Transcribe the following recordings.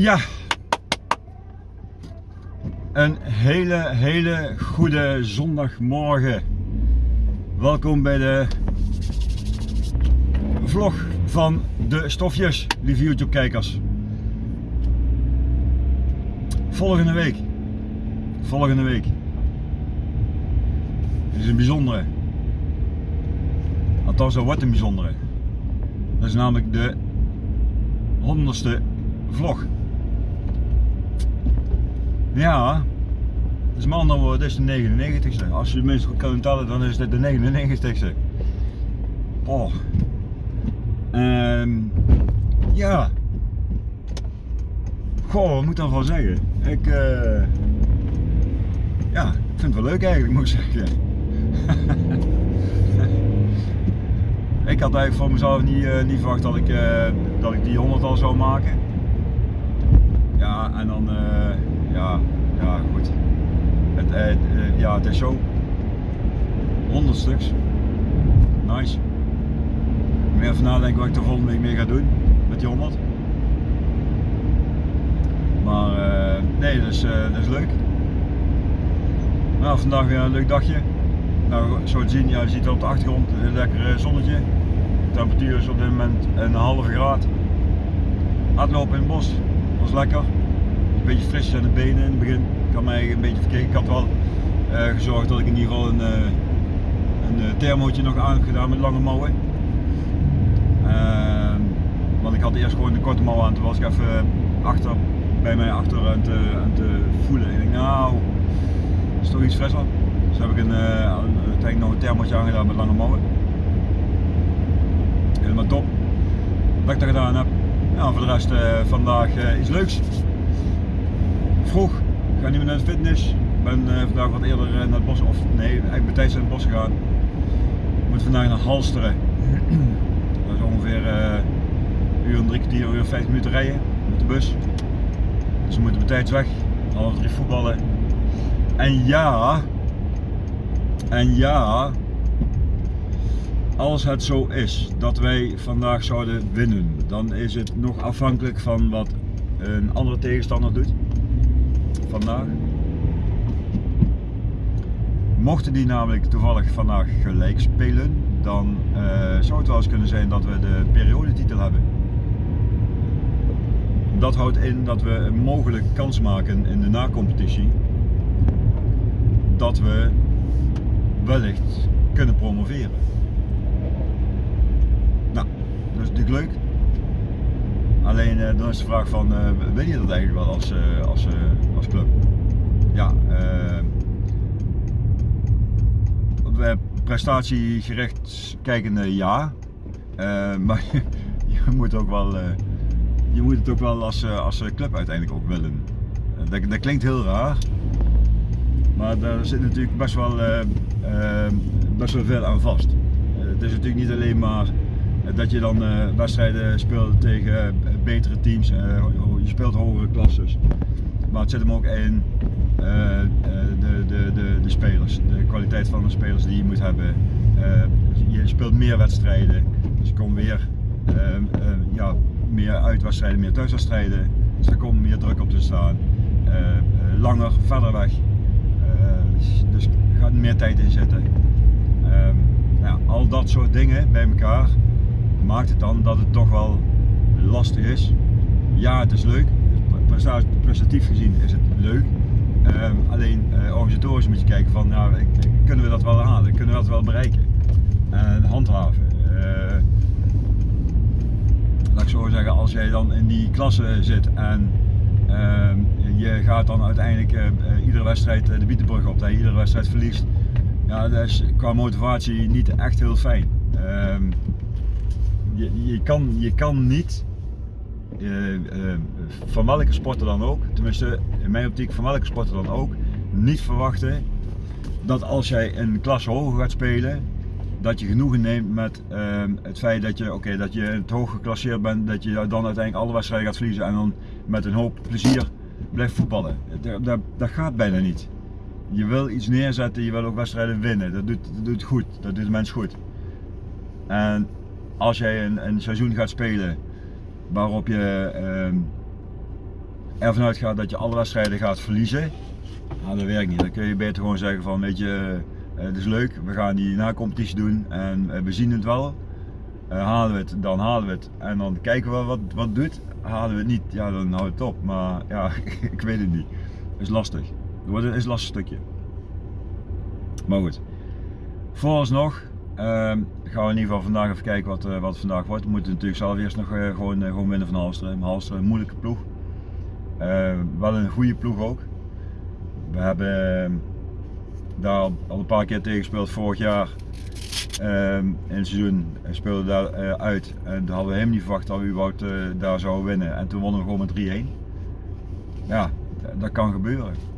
Ja. Een hele, hele goede zondagmorgen. Welkom bij de vlog van de stofjes, lieve YouTube kijkers. Volgende week. Volgende week. Het is een bijzondere. Althans, dat wordt een bijzondere. Dat is namelijk de honderdste vlog. Ja, is woorden, dit is de 99ste. Als je mensen kan tellen, dan is dit de 99ste. Oh. Ehm, ja. Goh, wat moet ik dan van zeggen? Ik, eh, ja, ik vind het wel leuk eigenlijk, moet ik zeggen. ik had eigenlijk voor mezelf niet, uh, niet verwacht dat ik, uh, dat ik die 100 al zou maken. Ja, en dan, uh, ja, ja, goed. Het, ja, het is zo. 100 stuks. Nice. Ik moet even nadenken wat ik de volgende week mee ga doen met die 100. Maar nee, dat is, dat is leuk. Nou, vandaag weer een leuk dagje. Nou, zo zien, ja, je ziet op de achtergrond een lekker zonnetje. De temperatuur is op dit moment een halve graad. Hardlopen in het bos, was lekker. Een beetje fris aan de benen in het begin. Ik had mij een beetje verkeken. Ik had wel uh, gezorgd dat ik in ieder geval een, uh, een uh, thermootje nog aan heb gedaan met lange mouwen. Ehm, want ik had eerst gewoon de korte mouwen aan. Toen was ik even achter, bij mij achter aan te, voelen. En ik denk, nou, is toch iets frisser. Dus heb ik een, uiteindelijk nog een thermootje aangedaan met lange mouwen helemaal top. Wat ik dat gedaan heb. Ja, voor de rest vandaag iets leuks. Vroeg, ik ga niet meer naar de fitness. Ik ben uh, vandaag wat eerder naar het bos, of nee, eigenlijk bij tijd in het bos gegaan. Ik moet vandaag naar Halsteren. dat is ongeveer een uur en drie kwartier, uur 50 minuten rijden met de bus. Dus we moeten bij tijd weg, half drie voetballen. En ja, en ja, als het zo is dat wij vandaag zouden winnen, dan is het nog afhankelijk van wat een andere tegenstander doet vandaag. Mochten die namelijk toevallig vandaag gelijk spelen, dan uh, zou het wel eens kunnen zijn dat we de periodetitel hebben. Dat houdt in dat we een mogelijke kans maken in de nacompetitie dat we wellicht kunnen promoveren. Dat is natuurlijk leuk. Alleen uh, dan is de vraag van, uh, wil je dat eigenlijk wel als, uh, als, als club? Ja, prestatiegericht kijkende ja. maar je, je, moet ook wel, je moet het ook wel als, als club uiteindelijk ook willen. Dat, dat klinkt heel raar. Maar daar zit natuurlijk best wel, best wel veel aan vast. het is natuurlijk niet alleen maar dat je dan uh, wedstrijden speelt tegen uh, betere teams, je speelt hogere klasses. Maar het zit hem ook in de, de, de, de spelers, de kwaliteit van de spelers die je moet hebben. je speelt meer wedstrijden, dus je komt weer ja, meer uitwedstrijden, meer thuiswedstrijden. Dus er komt meer druk op te staan. langer, verder weg. dus er gaat meer tijd in zitten. Ehm, ja, al dat soort dingen bij elkaar maakt het dan dat het toch wel lastig is. Ja, het is leuk. Prestatief gezien is het leuk. Um, alleen uh, organisatorisch moet je kijken van, nou, kunnen we dat wel halen? Kunnen we dat wel bereiken? En handhaven. Uh, laat ik zo zeggen, als jij dan in die klasse zit en uh, je gaat dan uiteindelijk uh, iedere wedstrijd de bietenbrug op, dat je iedere wedstrijd verliest. Ja, dat is qua motivatie niet echt heel fijn. Ehm, je, je, kan, je kan niet, uh, uh, van welke sporter dan ook, tenminste in mijn optiek van welke sporter dan ook, niet verwachten dat als jij een klasse hoger gaat spelen, dat je genoegen neemt met uh, het feit dat je, oké, dat je het hoog geclasseerd bent, dat je dan uiteindelijk alle wedstrijden gaat verliezen en dan met een hoop plezier blijft voetballen. Dat, dat, dat gaat bijna niet. Je wil iets neerzetten, je wil ook wedstrijden winnen. Dat doet, dat doet goed, dat doet de mens goed. En als jij een, een seizoen gaat spelen waarop je, uh, ervan uitgaat dat je alle wedstrijden gaat verliezen, nou, dat werkt niet. Dan kun je beter gewoon zeggen van, weet je, uh, het is leuk, we gaan die na-competitie doen en uh, we zien het wel. Uh, halen we het, dan halen we het en dan kijken we wat, wat het doet. Halen we het niet, ja dan houdt het op. Maar ja, ik weet het niet. Is lastig. Het is een lastig stukje. Maar goed. Vooralsnog gaan we in ieder geval vandaag even kijken wat, wat het vandaag wordt. We moeten natuurlijk zelf eerst nog gewoon, gewoon winnen van Halsteren. Halsteren een moeilijke ploeg. wel een goede ploeg ook. We hebben ehm, daar al een paar keer tegen gespeeld vorig jaar. Um, in het seizoen speelde daar uh, uit en toen hadden we helemaal niet verwacht dat we überhaupt daar zouden winnen. En toen wonnen we gewoon met 3-1. Ja, dat kan gebeuren.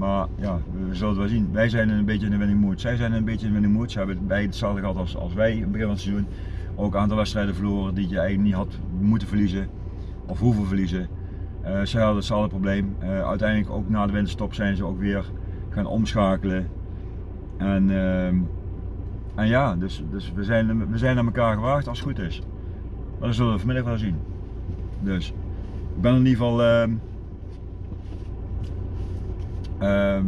Maar ja, we zullen het wel zien. Wij zijn een beetje in de winning mood. Zij zijn een beetje in de winning mood. Ze hebben beide hetzelfde gehad als, als wij in het begin van het seizoen. Ook een aantal wedstrijden verloren die je eigenlijk niet had moeten verliezen. Of hoeven verliezen. Uh, zij hadden hetzelfde probleem. Uh, uiteindelijk ook na de winterstop zijn ze ook weer gaan omschakelen. En, uh, en ja, dus, dus we, zijn, we zijn naar elkaar gewaagd als het goed is. Maar dat zullen we vanmiddag wel zien. Dus ik ben in ieder geval ehm, ehm,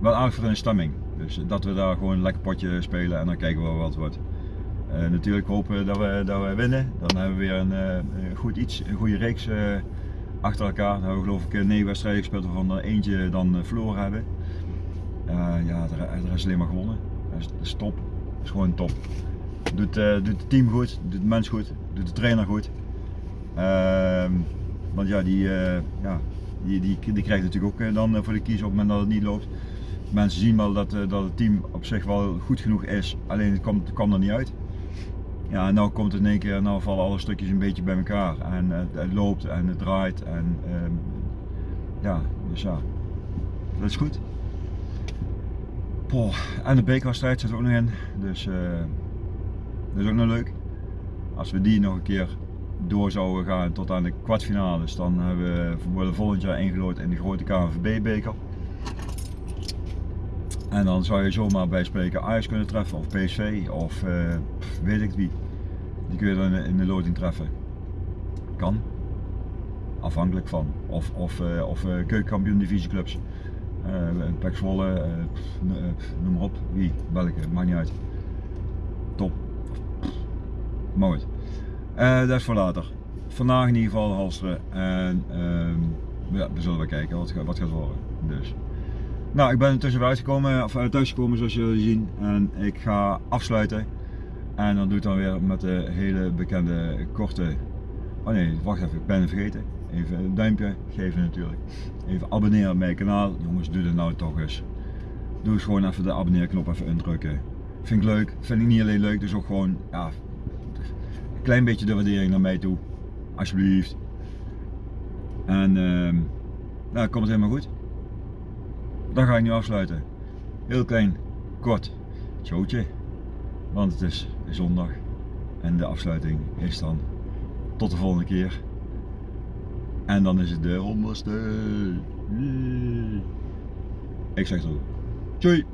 wel de stemming. Dus dat we daar gewoon een lekker potje spelen en dan kijken we wat het wordt. Uh, natuurlijk hopen dat we, dat we winnen. Dan hebben we weer een, een goed iets, een goede reeks achter elkaar. Dan hebben we geloof ik negen wedstrijden gespeeld waarvan er eentje dan verloren hebben. Ja, er, is alleen maar gewonnen. Dat is, top. Dat is gewoon top. Doet, doet het team goed, doet de mens goed, doet de trainer goed. Uh, want ja, die, ja die, die, die krijgt natuurlijk ook dan voor de kies op het moment dat het niet loopt. Mensen zien wel dat, dat het team op zich wel goed genoeg is, alleen het kwam er niet uit. Ja, en nu komt het in één keer, nou vallen alle stukjes een beetje bij elkaar. En het, het loopt en het draait. En ehm, ja, dus ja, dat is goed. Poh, en de bekerwedstrijd zit er ook nog in, dus uh, dat is ook nog leuk. Als we die nog een keer door zouden gaan tot aan de kwartfinales, dan hebben we, volgend jaar ingelood in de grote KNVB-beker. En dan zou je zomaar bij spreken Ajax kunnen treffen of PSV of uh, weet ik wie. Die kun je dan in de loting treffen. Kan. Afhankelijk van. Of, of, uh, of uh, keukenkampioen divisieclubs. Uh, noem maar op. Wie, welke, maakt niet uit. Top. Goed. Dat is voor later. Vandaag in ieder geval halsteren. En ehm, ja, we zullen wel kijken wat, wat gaat worden. Dus. Nou, ik ben intussen uitgekomen, of thuisgekomen zoals jullie zien. En ik ga afsluiten. En dan doe ik dan weer met de hele bekende korte. Oh nee, wacht even, ik ben het vergeten. Even een duimpje geven natuurlijk. Even abonneren op mijn kanaal. Jongens, doe dit nou toch eens. Doe eens gewoon even de abonneerknop even indrukken. Vind ik leuk. Vind ik niet alleen leuk, dus ook gewoon ja, klein beetje de waardering naar mij toe. Alsjeblieft. En uh, nou, komt het helemaal goed. Dan ga ik nu afsluiten. Heel klein, kort, showtje. Want het is zondag en de afsluiting is dan tot de volgende keer. En dan is het de honderdste. Ik zeg ook. Doei!